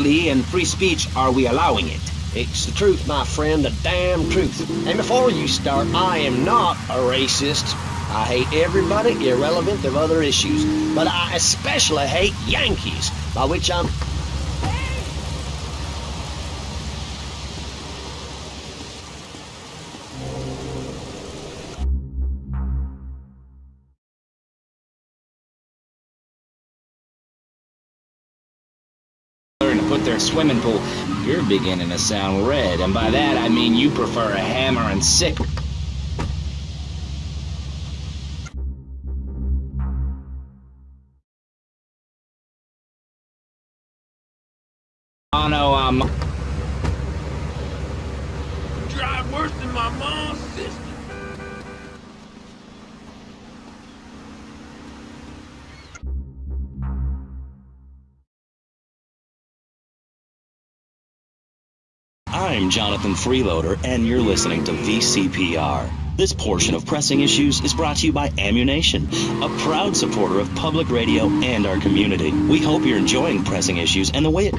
exactly in free speech are we allowing it? It's the truth, my friend, the damn truth. And before you start, I am not a racist. I hate everybody, irrelevant of other issues. But I especially hate Yankees, by which I'm... put their swimming pool. You're beginning to sound red, and by that I mean you prefer a hammer and sick. Oh no, I'm. I'm Jonathan Freeloader, and you're listening to VCPR. This portion of Pressing Issues is brought to you by Ammu-Nation, a proud supporter of public radio and our community. We hope you're enjoying Pressing Issues and the way it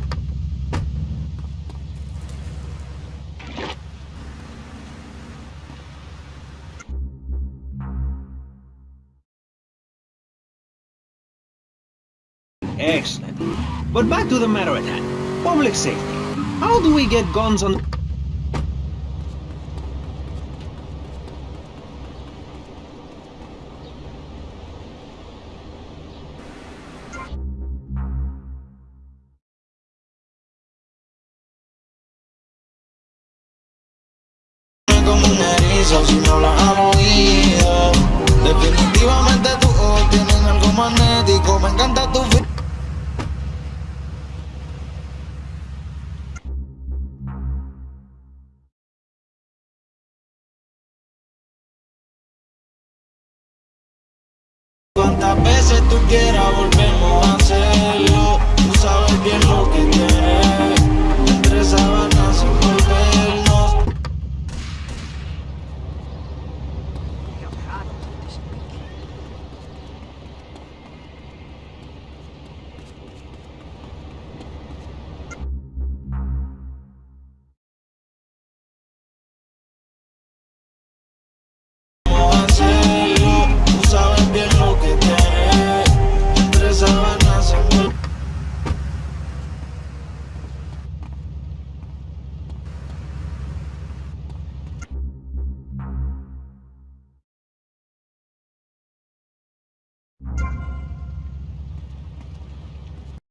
Excellent. But back to the matter at hand. Public safety. How do we get guns on... Definitivamente tienen algo magnético. Me encanta tu Cuantas veces tú quieras volvemos a hacer